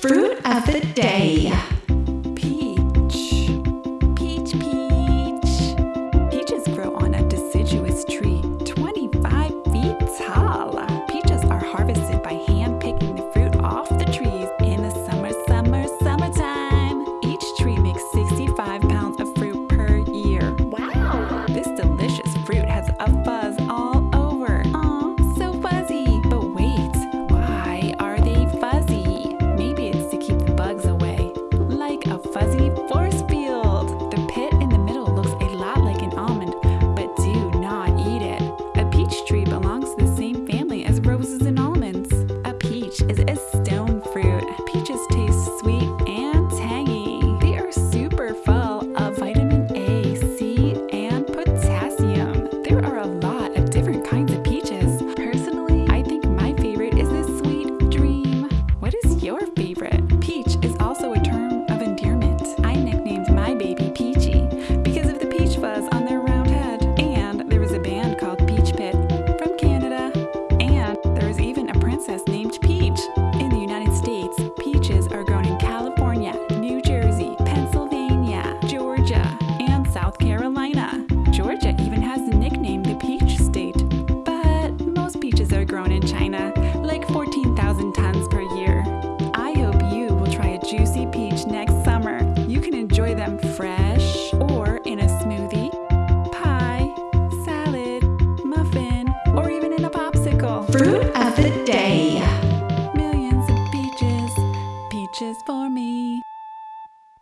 Fruit of the day. South Carolina. Georgia even has the nickname the Peach State. But most peaches are grown in China, like 14,000 tons per year. I hope you will try a juicy peach next summer. You can enjoy them fresh or in a smoothie, pie, salad, muffin, or even in a popsicle. Fruit of the day. Millions of peaches, peaches for